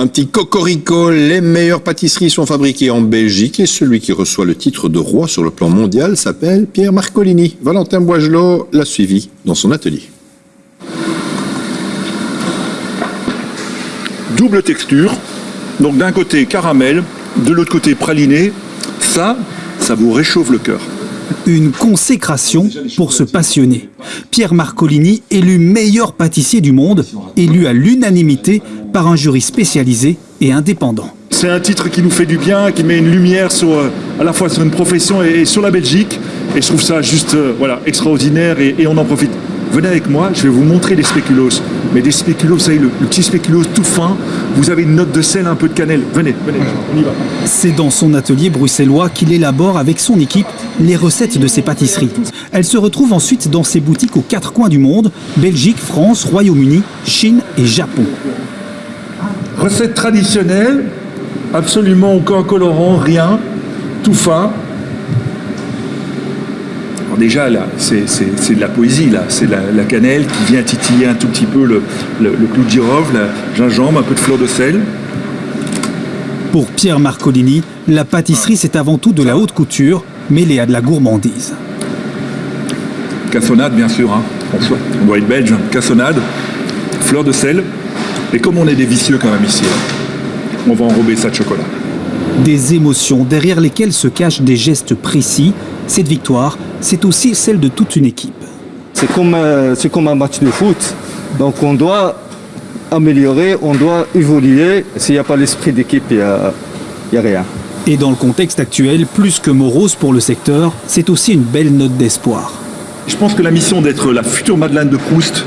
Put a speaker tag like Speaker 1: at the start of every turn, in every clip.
Speaker 1: Un petit cocorico, les meilleures pâtisseries sont fabriquées en Belgique et celui qui reçoit le titre de roi sur le plan mondial s'appelle Pierre Marcolini. Valentin Boigelot l'a suivi dans son atelier.
Speaker 2: Double texture, donc d'un côté caramel, de l'autre côté praliné, ça, ça vous réchauffe le cœur.
Speaker 3: Une consécration pour ce passionné. Pierre Marcolini, élu meilleur pâtissier du monde, élu à l'unanimité par un jury spécialisé et indépendant.
Speaker 2: C'est un titre qui nous fait du bien, qui met une lumière sur, euh, à la fois sur une profession et, sur la Belgique. Et je trouve ça juste euh, voilà, extraordinaire et, et on en profite. Venez avec moi, je vais vous montrer des spéculoos. Mais des spéculoos, vous savez, le, le, petit spéculoos tout fin, vous avez une note de sel, un peu de cannelle. Venez, venez, on y va.
Speaker 3: C'est dans son atelier bruxellois qu'il élabore avec son équipe les recettes de ses pâtisseries. Elles se retrouvent ensuite dans ses boutiques aux quatre coins du monde, Belgique, France, Royaume-Uni, Chine et Japon.
Speaker 2: Recette traditionnelle, absolument aucun colorant, rien, tout fin. Alors déjà, là, c'est de la poésie, là. C'est la, la, cannelle qui vient titiller un tout petit peu le, le, le clou de girofle, la gingembre, un peu de fleur de sel.
Speaker 3: Pour Pierre Marcolini, la pâtisserie, c'est avant tout de la haute couture, mêlée à de la gourmandise.
Speaker 2: Cassonade, bien sûr, hein. on doit être belge. Cassonade, fleur de sel, et comme on est des vicieux quand même ici, hein, on va enrober ça de chocolat.
Speaker 3: Des émotions derrière lesquelles se cachent des gestes précis. Cette victoire, c'est aussi celle de toute une équipe.
Speaker 4: C'est comme, euh, comme un match de foot. Donc on doit améliorer, on doit évoluer. S'il n'y a pas l'esprit d'équipe, il n'y a, a rien.
Speaker 3: Et dans le contexte actuel, plus que morose pour le secteur, c'est aussi une belle note d'espoir.
Speaker 2: Je pense que la mission d'être la future Madeleine de Proust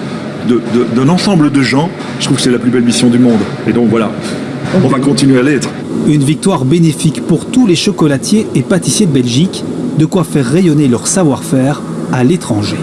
Speaker 2: d'un ensemble de gens, je trouve que c'est la plus belle mission du monde. Et donc voilà, on va continuer à l'être.
Speaker 3: Une victoire bénéfique pour tous les chocolatiers et pâtissiers de Belgique, de quoi faire rayonner leur savoir-faire à l'étranger.